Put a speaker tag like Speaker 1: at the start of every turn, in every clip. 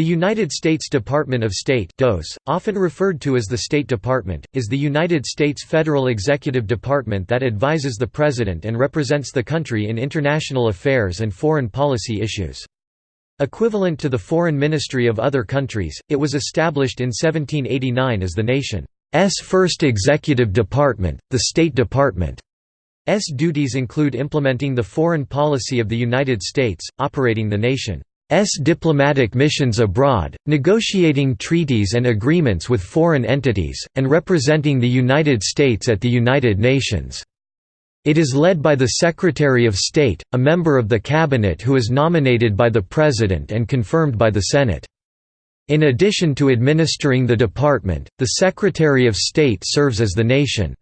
Speaker 1: The United States Department of State DOS, often referred to as the State Department, is the United States federal executive department that advises the President and represents the country in international affairs and foreign policy issues. Equivalent to the Foreign Ministry of other countries, it was established in 1789 as the nation's first executive department, the State Department. S duties include implementing the foreign policy of the United States, operating the nation's diplomatic missions abroad, negotiating treaties and agreements with foreign entities, and representing the United States at the United Nations. It is led by the Secretary of State, a member of the Cabinet who is nominated by the President and confirmed by the Senate. In addition to administering the department, the Secretary of State serves as the nation's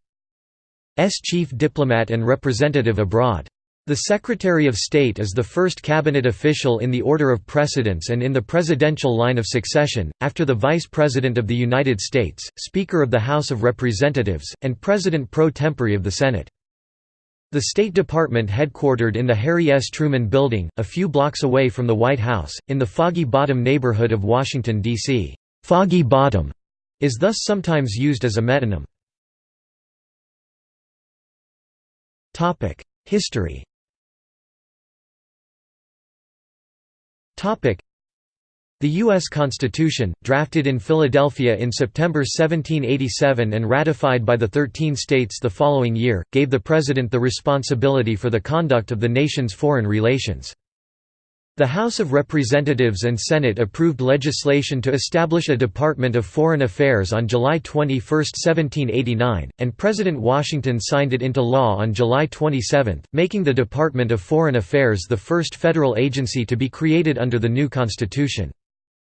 Speaker 1: chief diplomat and representative abroad. The Secretary of State is the first cabinet official in the order of precedence and in the presidential line of succession, after the Vice President of the United States, Speaker of the House of Representatives, and President pro tempore of the Senate. The State Department headquartered in the Harry S. Truman Building, a few blocks away from the White House, in the Foggy Bottom neighborhood of Washington, D.C. Foggy Bottom is thus sometimes used as a metonym. History the U.S. Constitution, drafted in Philadelphia in September 1787 and ratified by the Thirteen States the following year, gave the President the responsibility for the conduct of the nation's foreign relations. The House of Representatives and Senate approved legislation to establish a Department of Foreign Affairs on July 21, 1789, and President Washington signed it into law on July 27, making the Department of Foreign Affairs the first federal agency to be created under the new Constitution.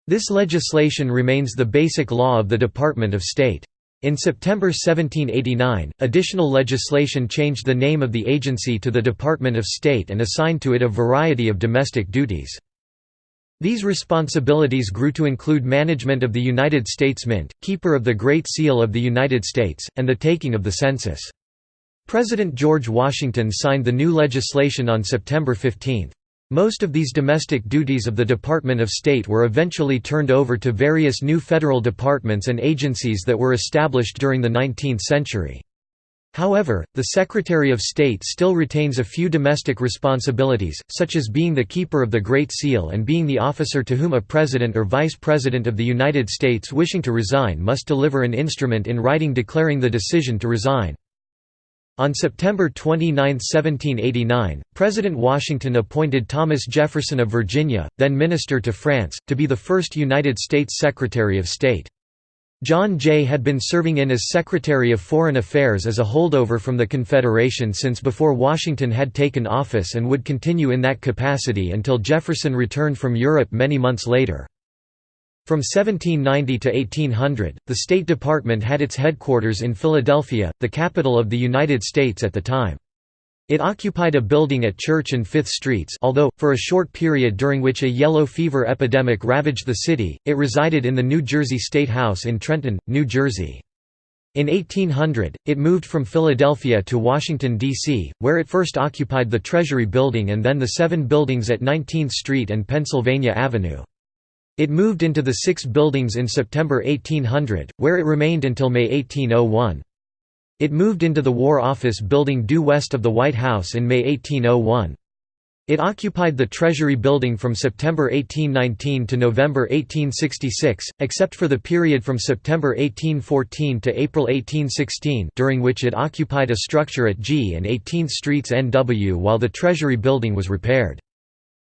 Speaker 1: This legislation remains the basic law of the Department of State. In September 1789, additional legislation changed the name of the agency to the Department of State and assigned to it a variety of domestic duties. These responsibilities grew to include management of the United States Mint, keeper of the Great Seal of the United States, and the taking of the census. President George Washington signed the new legislation on September 15. Most of these domestic duties of the Department of State were eventually turned over to various new federal departments and agencies that were established during the 19th century. However, the Secretary of State still retains a few domestic responsibilities, such as being the keeper of the Great Seal and being the officer to whom a President or Vice President of the United States wishing to resign must deliver an instrument in writing declaring the decision to resign. On September 29, 1789, President Washington appointed Thomas Jefferson of Virginia, then Minister to France, to be the first United States Secretary of State. John Jay had been serving in as Secretary of Foreign Affairs as a holdover from the Confederation since before Washington had taken office and would continue in that capacity until Jefferson returned from Europe many months later. From 1790 to 1800, the State Department had its headquarters in Philadelphia, the capital of the United States at the time. It occupied a building at Church and Fifth Streets although, for a short period during which a yellow fever epidemic ravaged the city, it resided in the New Jersey State House in Trenton, New Jersey. In 1800, it moved from Philadelphia to Washington, D.C., where it first occupied the Treasury Building and then the seven buildings at 19th Street and Pennsylvania Avenue. It moved into the six buildings in September 1800, where it remained until May 1801. It moved into the War Office building due west of the White House in May 1801. It occupied the Treasury Building from September 1819 to November 1866, except for the period from September 1814 to April 1816 during which it occupied a structure at G and 18th Streets NW while the Treasury Building was repaired.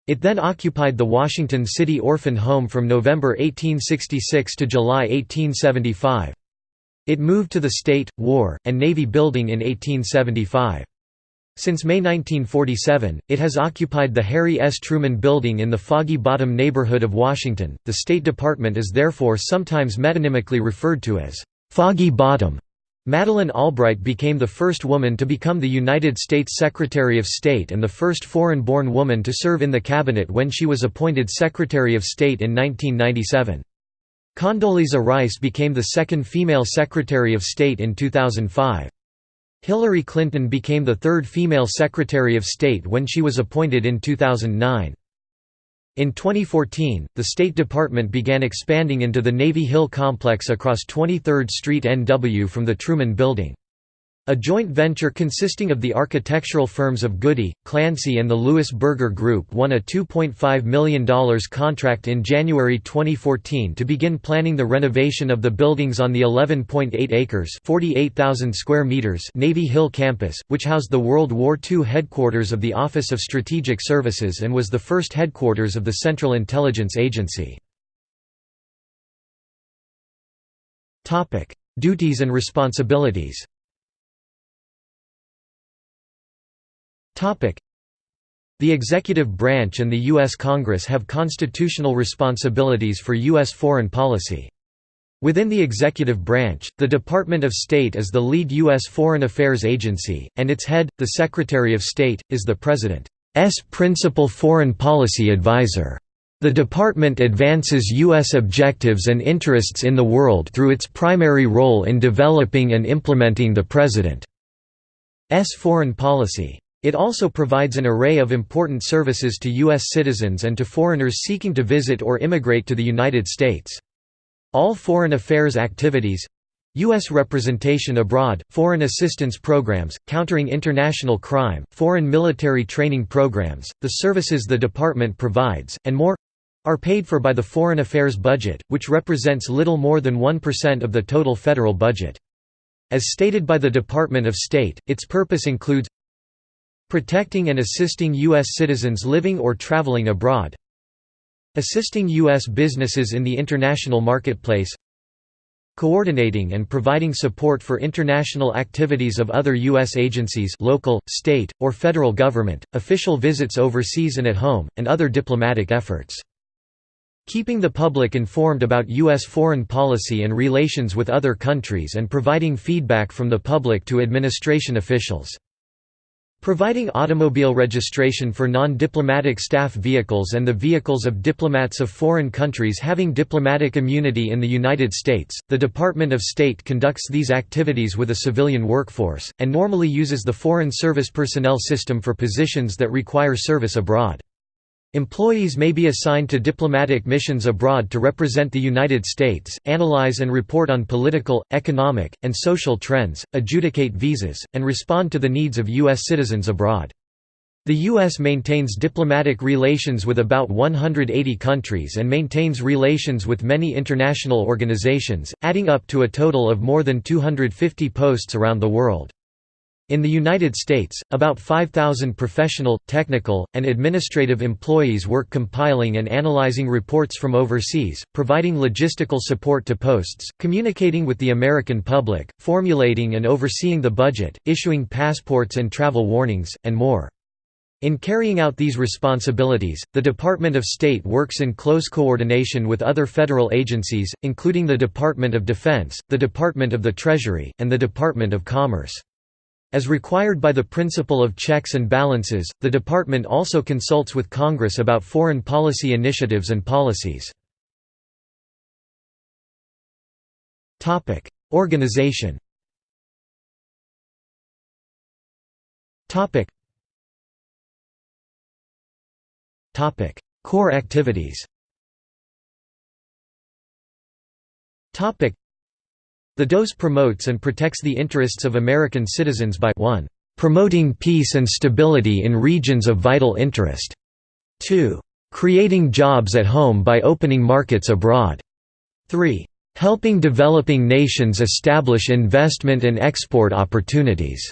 Speaker 1: It then occupied the Washington City Orphan Home from November 1866 to July 1875. It moved to the State, War, and Navy Building in 1875. Since May 1947, it has occupied the Harry S. Truman Building in the Foggy Bottom neighborhood of Washington. The State Department is therefore sometimes metonymically referred to as Foggy Bottom. Madeleine Albright became the first woman to become the United States Secretary of State and the first foreign-born woman to serve in the cabinet when she was appointed Secretary of State in 1997. Condoleezza Rice became the second female Secretary of State in 2005. Hillary Clinton became the third female Secretary of State when she was appointed in 2009. In 2014, the State Department began expanding into the Navy Hill complex across 23rd Street NW from the Truman Building. A joint venture consisting of the architectural firms of Goody, Clancy and the Louis Berger Group won a $2.5 million contract in January 2014 to begin planning the renovation of the buildings on the 11.8 acres square meters Navy Hill campus, which housed the World War II headquarters of the Office of Strategic Services and was the first headquarters of the Central Intelligence Agency. Duties and responsibilities The executive branch and the U.S. Congress have constitutional responsibilities for U.S. foreign policy. Within the executive branch, the Department of State is the lead U.S. foreign affairs agency, and its head, the Secretary of State, is the President's principal foreign policy advisor. The department advances U.S. objectives and interests in the world through its primary role in developing and implementing the President's foreign policy. It also provides an array of important services to U.S. citizens and to foreigners seeking to visit or immigrate to the United States. All foreign affairs activities U.S. representation abroad, foreign assistance programs, countering international crime, foreign military training programs, the services the department provides, and more are paid for by the Foreign Affairs budget, which represents little more than 1% of the total federal budget. As stated by the Department of State, its purpose includes Protecting and assisting U.S. citizens living or traveling abroad Assisting U.S. businesses in the international marketplace Coordinating and providing support for international activities of other U.S. agencies local, state, or federal government, official visits overseas and at home, and other diplomatic efforts. Keeping the public informed about U.S. foreign policy and relations with other countries and providing feedback from the public to administration officials. Providing automobile registration for non-diplomatic staff vehicles and the vehicles of diplomats of foreign countries having diplomatic immunity in the United States, the Department of State conducts these activities with a civilian workforce, and normally uses the Foreign Service Personnel System for positions that require service abroad. Employees may be assigned to diplomatic missions abroad to represent the United States, analyze and report on political, economic, and social trends, adjudicate visas, and respond to the needs of U.S. citizens abroad. The U.S. maintains diplomatic relations with about 180 countries and maintains relations with many international organizations, adding up to a total of more than 250 posts around the world. In the United States, about 5,000 professional, technical, and administrative employees work compiling and analyzing reports from overseas, providing logistical support to posts, communicating with the American public, formulating and overseeing the budget, issuing passports and travel warnings, and more. In carrying out these responsibilities, the Department of State works in close coordination with other federal agencies, including the Department of Defense, the Department of the Treasury, and the Department of Commerce. As required by the principle of checks and balances, the department also consults with Congress about foreign policy initiatives and policies. Organization Core activities the DOS promotes and protects the interests of American citizens by 1. Promoting peace and stability in regions of vital interest. 2. Creating jobs at home by opening markets abroad. 3. Helping developing nations establish investment and export opportunities.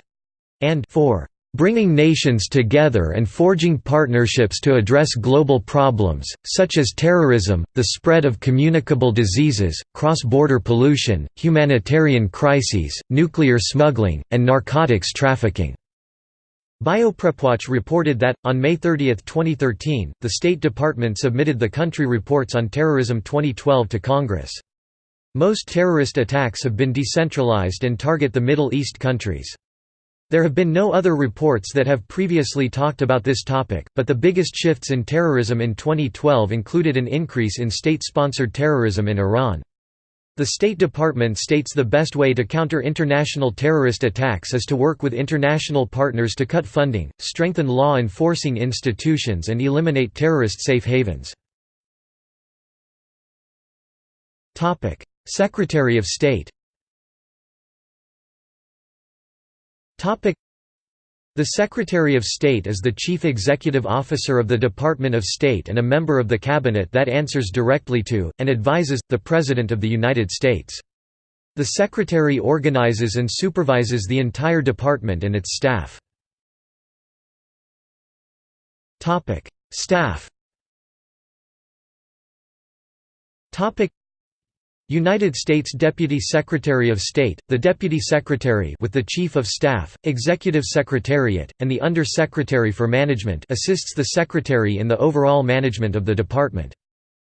Speaker 1: And 4 bringing nations together and forging partnerships to address global problems, such as terrorism, the spread of communicable diseases, cross-border pollution, humanitarian crises, nuclear smuggling, and narcotics trafficking." BioPrepWatch reported that, on May 30, 2013, the State Department submitted the Country Reports on Terrorism 2012 to Congress. Most terrorist attacks have been decentralized and target the Middle East countries. There have been no other reports that have previously talked about this topic, but the biggest shifts in terrorism in 2012 included an increase in state-sponsored terrorism in Iran. The State Department states the best way to counter international terrorist attacks is to work with international partners to cut funding, strengthen law enforcing institutions and eliminate terrorist safe havens. Secretary of State the Secretary of State is the Chief Executive Officer of the Department of State and a member of the Cabinet that answers directly to, and advises, the President of the United States. The Secretary organizes and supervises the entire department and its staff. Staff United States Deputy Secretary of State, the Deputy Secretary with the Chief of Staff, Executive Secretariat, and the Under-Secretary for Management assists the Secretary in the overall management of the department.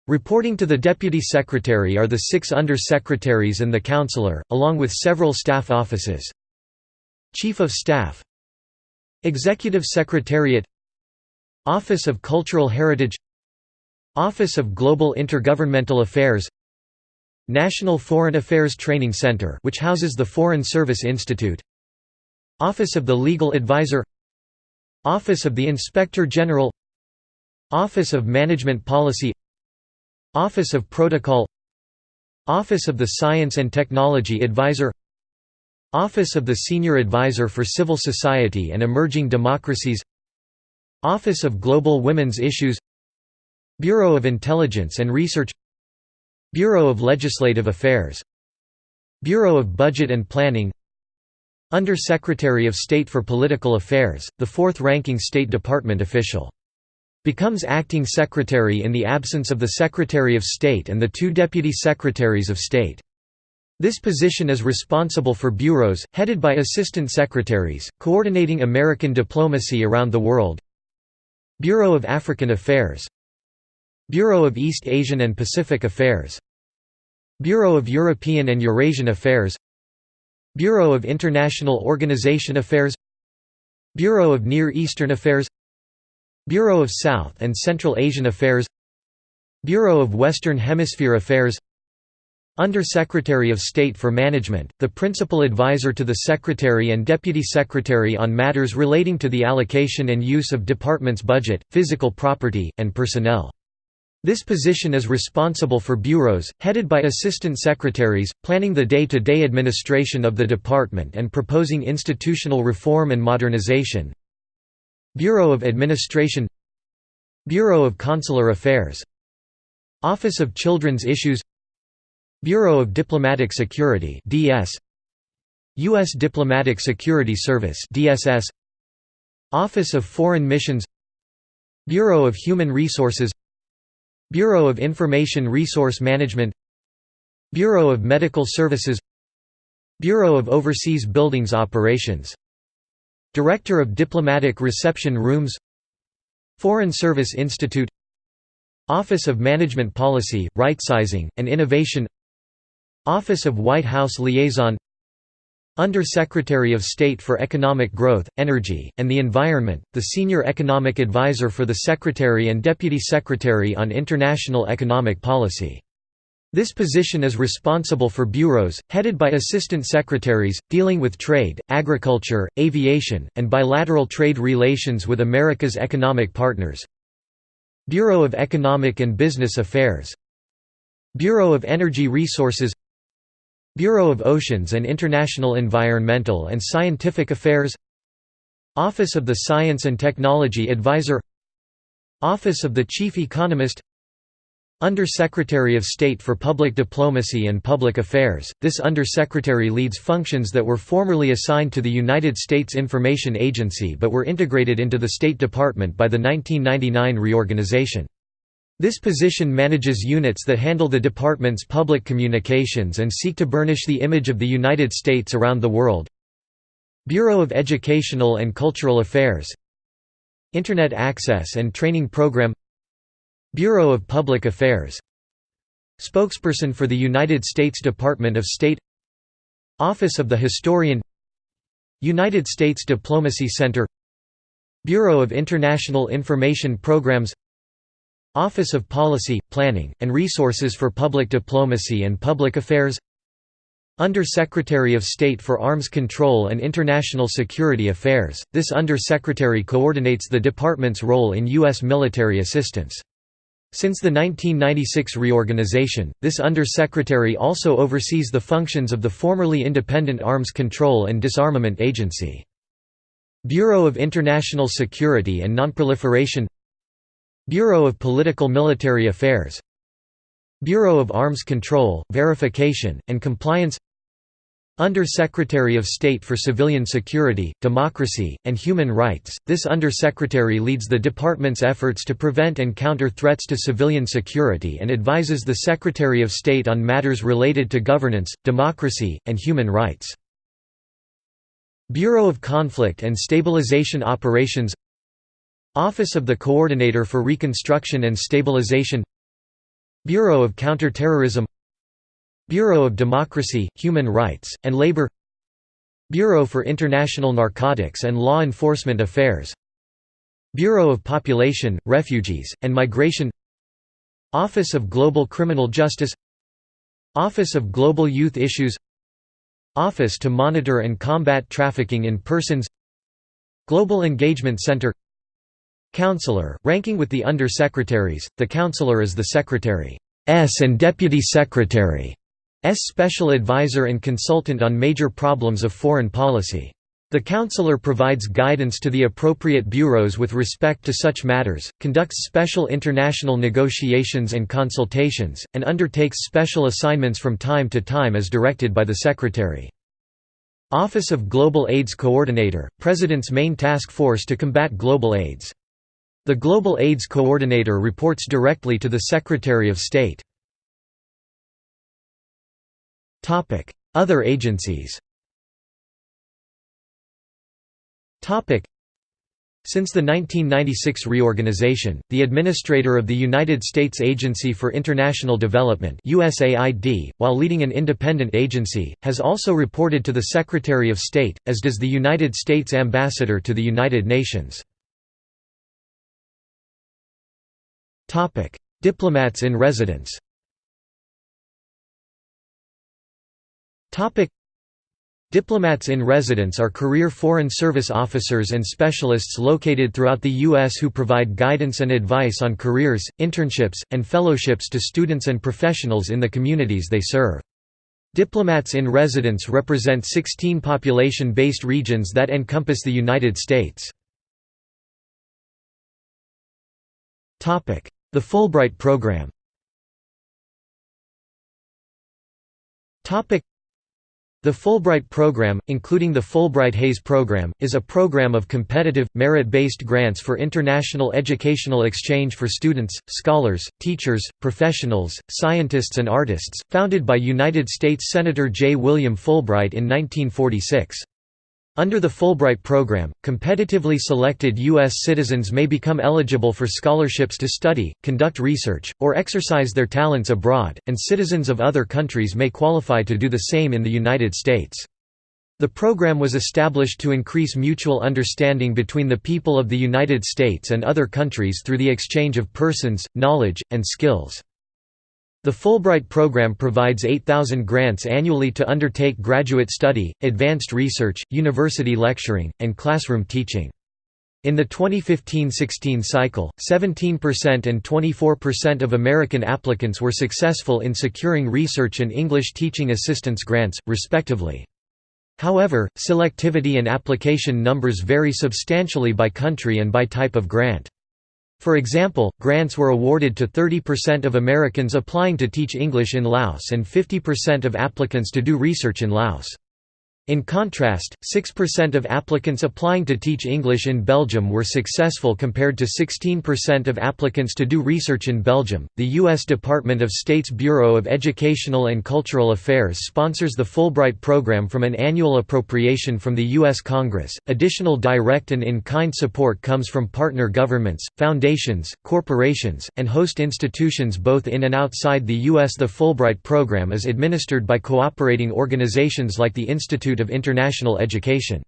Speaker 1: Reporting to the Deputy Secretary are the six Under-Secretaries and the Counselor, along with several staff offices. Chief of Staff Executive Secretariat Office of Cultural Heritage Office of Global Intergovernmental Affairs National Foreign Affairs Training Center which houses the Foreign Service Institute. Office of the Legal Advisor. Office of the Inspector General. Office of Management Policy. Office of Protocol. Office of the Science and Technology Advisor. Office of the Senior Advisor for Civil Society and Emerging Democracies. Office of Global Women's Issues. Bureau of Intelligence and Research Bureau of Legislative Affairs Bureau of Budget and Planning Under-Secretary of State for Political Affairs, the fourth-ranking State Department official. Becomes acting secretary in the absence of the Secretary of State and the two Deputy Secretaries of State. This position is responsible for bureaus, headed by assistant secretaries, coordinating American diplomacy around the world Bureau of African Affairs Bureau of East Asian and Pacific Affairs Bureau of European and Eurasian Affairs Bureau of International Organization Affairs Bureau of Near Eastern Affairs Bureau of South and Central Asian Affairs Bureau of Western Hemisphere Affairs Under-Secretary of State for Management, the principal advisor to the Secretary and Deputy Secretary on matters relating to the allocation and use of department's budget, physical property, and personnel. This position is responsible for bureaus, headed by assistant secretaries, planning the day-to-day -day administration of the department and proposing institutional reform and modernization. Bureau of Administration Bureau of Consular Affairs Office of Children's Issues Bureau of Diplomatic Security DS U.S. Diplomatic Security Service DSS Office of Foreign Missions Bureau of Human Resources Bureau of Information Resource Management Bureau of Medical Services Bureau of Overseas Buildings Operations Director of Diplomatic Reception Rooms Foreign Service Institute Office of Management Policy, Rightsizing, and Innovation Office of White House Liaison under-Secretary of State for Economic Growth, Energy, and the Environment, the Senior Economic Advisor for the Secretary and Deputy Secretary on International Economic Policy. This position is responsible for bureaus, headed by assistant secretaries, dealing with trade, agriculture, aviation, and bilateral trade relations with America's economic partners. Bureau of Economic and Business Affairs Bureau of Energy Resources Bureau of Oceans and International Environmental and Scientific Affairs Office of the Science and Technology Advisor Office of the Chief Economist Under-Secretary of State for Public Diplomacy and Public Affairs, this Under-Secretary leads functions that were formerly assigned to the United States Information Agency but were integrated into the State Department by the 1999 reorganization. This position manages units that handle the department's public communications and seek to burnish the image of the United States around the world. Bureau of Educational and Cultural Affairs. Internet Access and Training Program. Bureau of Public Affairs. Spokesperson for the United States Department of State. Office of the Historian. United States Diplomacy Center. Bureau of International Information Programs Office of Policy, Planning, and Resources for Public Diplomacy and Public Affairs Under-Secretary of State for Arms Control and International Security Affairs, this Under-Secretary coordinates the department's role in U.S. military assistance. Since the 1996 reorganization, this Under-Secretary also oversees the functions of the formerly independent Arms Control and Disarmament Agency. Bureau of International Security and Nonproliferation Bureau of Political Military Affairs Bureau of Arms Control, Verification, and Compliance under-Secretary of State for Civilian Security, Democracy, and Human Rights, this Under-Secretary leads the department's efforts to prevent and counter threats to civilian security and advises the Secretary of State on matters related to governance, democracy, and human rights. Bureau of Conflict and Stabilization Operations Office of the Coordinator for Reconstruction and Stabilization Bureau of Counterterrorism Bureau of Democracy, Human Rights, and Labor Bureau for International Narcotics and Law Enforcement Affairs Bureau of Population, Refugees, and Migration Office of Global Criminal Justice Office of Global Youth Issues Office to Monitor and Combat Trafficking in Persons Global Engagement Center Counselor, ranking with the Under-Secretaries, the Counselor is the Secretary's and Deputy Secretary. S special advisor and consultant on major problems of foreign policy. The counselor provides guidance to the appropriate bureaus with respect to such matters, conducts special international negotiations and consultations, and undertakes special assignments from time to time as directed by the Secretary. Office of Global AIDS Coordinator, President's main task force to combat global AIDS. The Global AIDS Coordinator reports directly to the Secretary of State. Other agencies since the 1996 reorganization, the Administrator of the United States Agency for International Development USAID, while leading an independent agency, has also reported to the Secretary of State, as does the United States Ambassador to the United Nations. Diplomats in residence Diplomats in residence are career Foreign Service officers and specialists located throughout the U.S. who provide guidance and advice on careers, internships, and fellowships to students and professionals in the communities they serve. Diplomats in residence represent 16 population-based regions that encompass the United States. The Fulbright Program the Fulbright Program, including the Fulbright-Hays Program, is a program of competitive, merit-based grants for international educational exchange for students, scholars, teachers, professionals, scientists and artists, founded by United States Senator J. William Fulbright in 1946. Under the Fulbright program, competitively selected U.S. citizens may become eligible for scholarships to study, conduct research, or exercise their talents abroad, and citizens of other countries may qualify to do the same in the United States. The program was established to increase mutual understanding between the people of the United States and other countries through the exchange of persons, knowledge, and skills. The Fulbright program provides 8,000 grants annually to undertake graduate study, advanced research, university lecturing, and classroom teaching. In the 2015–16 cycle, 17% and 24% of American applicants were successful in securing research and English teaching assistance grants, respectively. However, selectivity and application numbers vary substantially by country and by type of grant. For example, grants were awarded to 30% of Americans applying to teach English in Laos and 50% of applicants to do research in Laos. In contrast, 6% of applicants applying to teach English in Belgium were successful compared to 16% of applicants to do research in Belgium. The U.S. Department of State's Bureau of Educational and Cultural Affairs sponsors the Fulbright program from an annual appropriation from the U.S. Congress. Additional direct and in kind support comes from partner governments, foundations, corporations, and host institutions both in and outside the U.S. The Fulbright program is administered by cooperating organizations like the Institute Institute of International Education.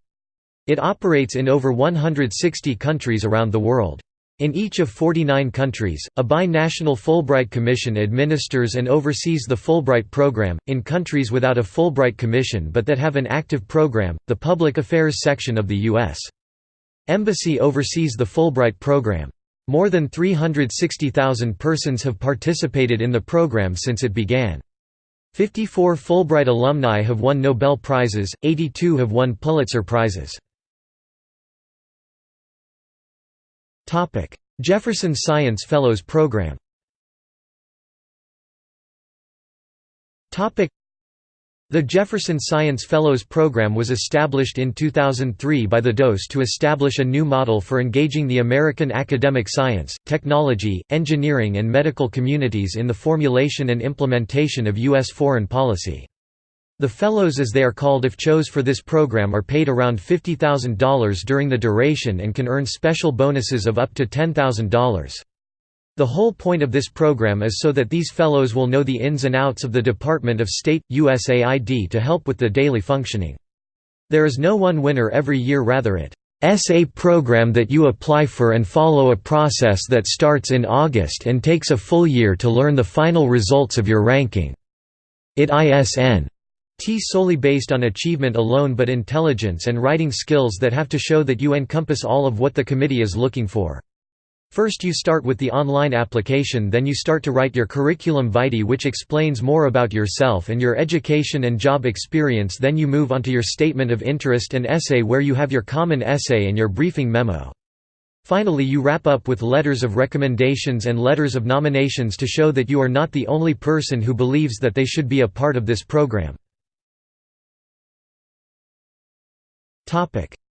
Speaker 1: It operates in over 160 countries around the world. In each of 49 countries, a bi-national Fulbright Commission administers and oversees the Fulbright program. In countries without a Fulbright Commission but that have an active program, the Public Affairs section of the U.S. Embassy oversees the Fulbright program. More than 360,000 persons have participated in the program since it began. 54 Fulbright alumni have won Nobel Prizes, 82 have won Pulitzer Prizes. Jefferson Science Fellows Program the Jefferson Science Fellows Program was established in 2003 by the DOS to establish a new model for engaging the American academic science, technology, engineering and medical communities in the formulation and implementation of U.S. foreign policy. The Fellows as they are called if chose for this program are paid around $50,000 during the duration and can earn special bonuses of up to $10,000. The whole point of this program is so that these fellows will know the ins and outs of the Department of State, USAID to help with the daily functioning. There is no one winner every year rather it is a program that you apply for and follow a process that starts in August and takes a full year to learn the final results of your ranking. It ISN T solely based on achievement alone but intelligence and writing skills that have to show that you encompass all of what the committee is looking for. First you start with the online application then you start to write your curriculum vitae which explains more about yourself and your education and job experience then you move onto your statement of interest and essay where you have your common essay and your briefing memo. Finally you wrap up with letters of recommendations and letters of nominations to show that you are not the only person who believes that they should be a part of this program.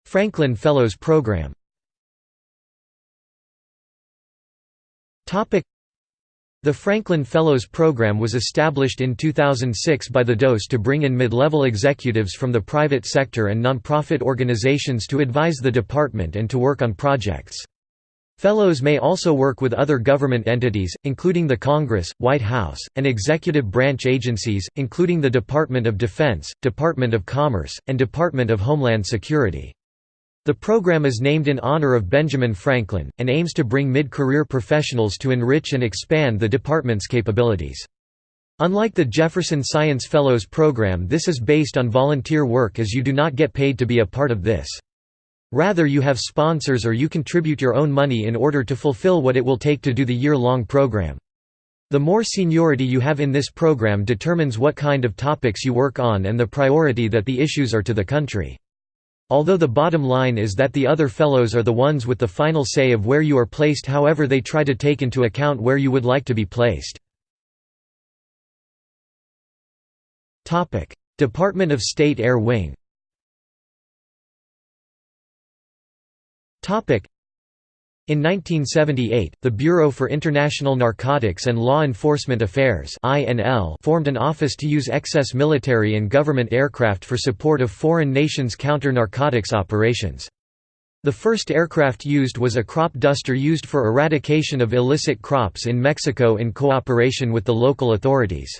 Speaker 1: Franklin Fellows Program The Franklin Fellows Program was established in 2006 by the DOS to bring in mid-level executives from the private sector and nonprofit organizations to advise the department and to work on projects. Fellows may also work with other government entities, including the Congress, White House, and executive branch agencies, including the Department of Defense, Department of Commerce, and Department of Homeland Security. The program is named in honor of Benjamin Franklin, and aims to bring mid-career professionals to enrich and expand the department's capabilities. Unlike the Jefferson Science Fellows program this is based on volunteer work as you do not get paid to be a part of this. Rather you have sponsors or you contribute your own money in order to fulfill what it will take to do the year-long program. The more seniority you have in this program determines what kind of topics you work on and the priority that the issues are to the country. Although the bottom line is that the other fellows are the ones with the final say of where you are placed however they try to take into account where you would like to be placed. Department of State Air Wing in 1978, the Bureau for International Narcotics and Law Enforcement Affairs formed an office to use excess military and government aircraft for support of foreign nations' counter-narcotics operations. The first aircraft used was a crop duster used for eradication of illicit crops in Mexico in cooperation with the local authorities.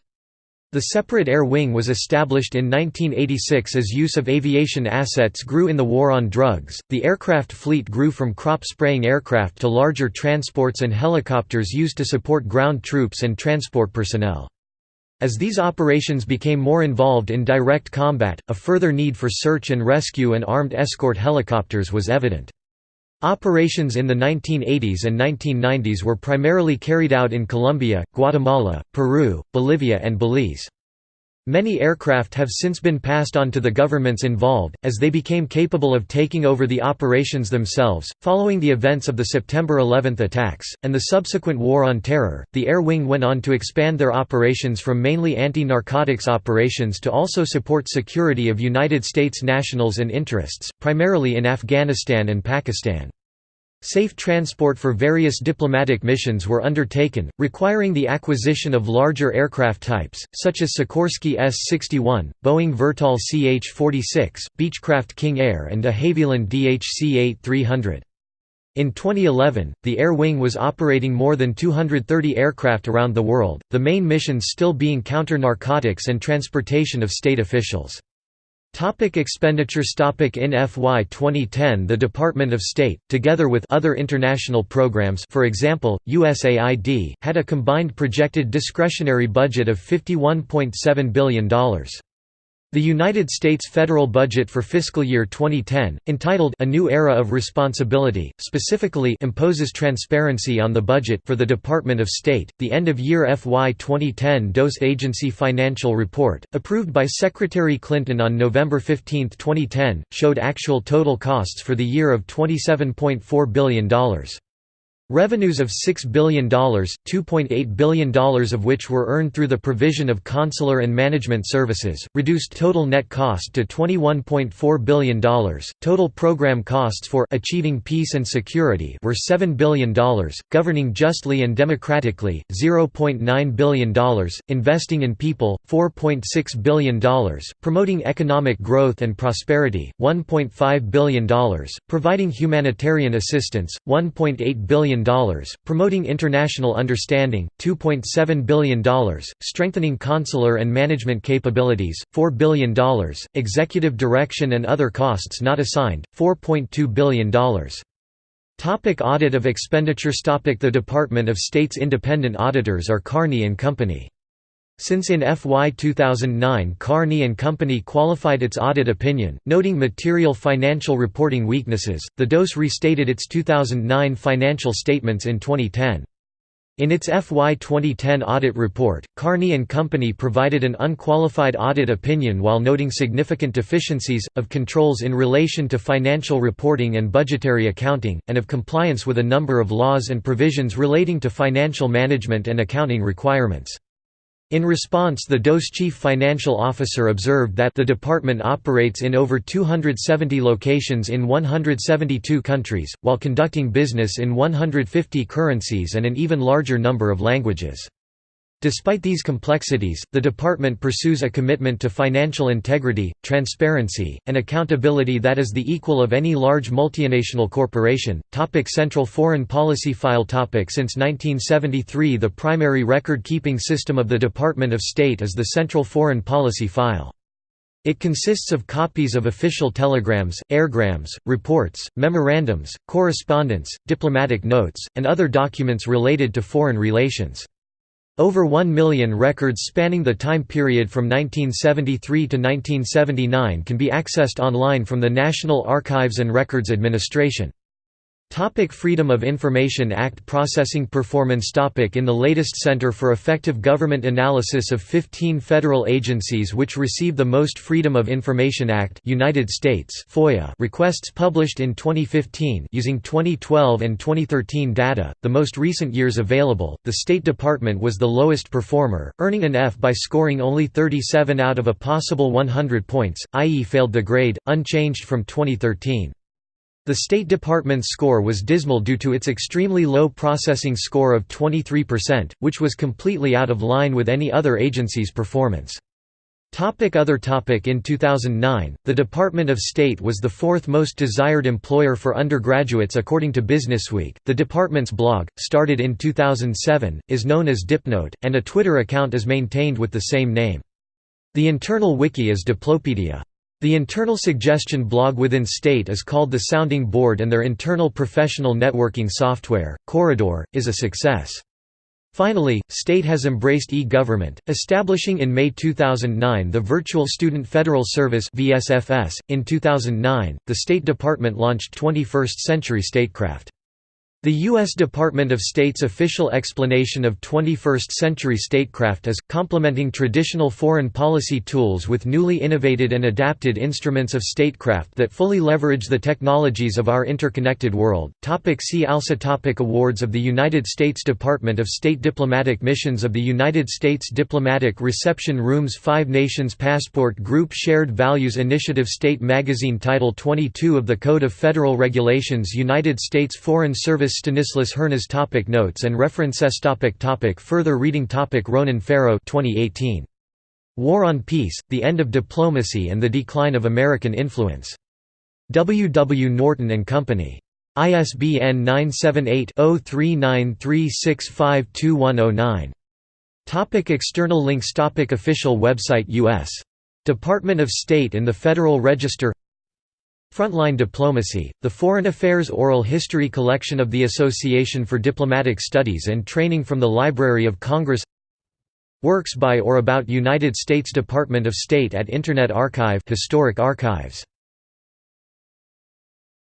Speaker 1: The separate air wing was established in 1986 as use of aviation assets grew in the war on drugs. The aircraft fleet grew from crop spraying aircraft to larger transports and helicopters used to support ground troops and transport personnel. As these operations became more involved in direct combat, a further need for search and rescue and armed escort helicopters was evident. Operations in the 1980s and 1990s were primarily carried out in Colombia, Guatemala, Peru, Bolivia and Belize. Many aircraft have since been passed on to the governments involved, as they became capable of taking over the operations themselves. Following the events of the September 11 attacks, and the subsequent War on Terror, the Air Wing went on to expand their operations from mainly anti narcotics operations to also support security of United States nationals and interests, primarily in Afghanistan and Pakistan. Safe transport for various diplomatic missions were undertaken, requiring the acquisition of larger aircraft types, such as Sikorsky S-61, Boeing Vertol CH-46, Beechcraft King Air and de Havilland DHC-8-300. In 2011, the Air Wing was operating more than 230 aircraft around the world, the main missions still being counter-narcotics and transportation of state officials. Topic expenditures topic In FY 2010 the Department of State, together with other international programs for example, USAID, had a combined projected discretionary budget of $51.7 billion. The United States federal budget for fiscal year 2010, entitled A New Era of Responsibility, specifically imposes transparency on the budget for the Department of State. The end-of-year FY 2010 DOS Agency Financial Report, approved by Secretary Clinton on November 15, 2010, showed actual total costs for the year of $27.4 billion. Revenues of $6 billion, $2.8 billion of which were earned through the provision of consular and management services, reduced total net cost to $21.4 billion. Total program costs for achieving peace and security were $7 billion, governing justly and democratically, $0.9 billion, investing in people, $4.6 billion, promoting economic growth and prosperity, $1.5 billion, providing humanitarian assistance, $1.8 billion promoting international understanding, 2.7 billion, strengthening consular and management capabilities, 4 billion, executive direction and other costs not assigned, 4.2 billion. Topic audit of expenditures Topic The Department of State's independent auditors are Carney & Company. Since in FY 2009 Carney & Company qualified its audit opinion, noting material financial reporting weaknesses, the DOS restated its 2009 financial statements in 2010. In its FY 2010 audit report, Carney & Company provided an unqualified audit opinion while noting significant deficiencies, of controls in relation to financial reporting and budgetary accounting, and of compliance with a number of laws and provisions relating to financial management and accounting requirements. In response the DOS chief financial officer observed that the department operates in over 270 locations in 172 countries, while conducting business in 150 currencies and an even larger number of languages. Despite these complexities, the department pursues a commitment to financial integrity, transparency, and accountability that is the equal of any large multinational corporation. Topic Central Foreign Policy File topic Since 1973 the primary record-keeping system of the Department of State is the Central Foreign Policy File. It consists of copies of official telegrams, airgrams, reports, memorandums, correspondence, diplomatic notes, and other documents related to foreign relations. Over 1 million records spanning the time period from 1973 to 1979 can be accessed online from the National Archives and Records Administration. Topic Freedom of Information Act Processing Performance topic In the latest Center for Effective Government analysis of 15 federal agencies which receive the most Freedom of Information Act United States FOIA requests published in 2015 using 2012 and 2013 data, the most recent years available, the State Department was the lowest performer, earning an F by scoring only 37 out of a possible 100 points, i.e. failed the grade, unchanged from 2013. The State Department's score was dismal due to its extremely low processing score of 23%, which was completely out of line with any other agency's performance. Topic other topic In 2009, the Department of State was the fourth most desired employer for undergraduates according to Businessweek. The department's blog, started in 2007, is known as Dipnote, and a Twitter account is maintained with the same name. The internal wiki is Diplopedia. The internal suggestion blog within State is called the Sounding Board and their internal professional networking software, Corridor, is a success. Finally, State has embraced e-government, establishing in May 2009 the Virtual Student Federal Service In 2009, the State Department launched 21st Century Statecraft. The U.S. Department of State's official explanation of 21st-century statecraft is, complementing traditional foreign policy tools with newly innovated and adapted instruments of statecraft that fully leverage the technologies of our interconnected world. Topic see also topic Awards of the United States Department of State Diplomatic Missions of the United States Diplomatic Reception Rooms Five Nations Passport Group Shared Values Initiative State Magazine Title 22 of the Code of Federal Regulations United States Foreign Service Stanislas Hernas topic Notes and references topic topic Further reading topic Ronan Farrow 2018. War on Peace, The End of Diplomacy and the Decline of American Influence. W. W. Norton & Company. ISBN 978-0393652109. Topic external links Topic Official website U.S. Department of State in the Federal Register Frontline Diplomacy, the Foreign Affairs Oral History collection of the Association for Diplomatic Studies and Training from the Library of Congress. Works by or about United States Department of State at Internet Archive Historic Archives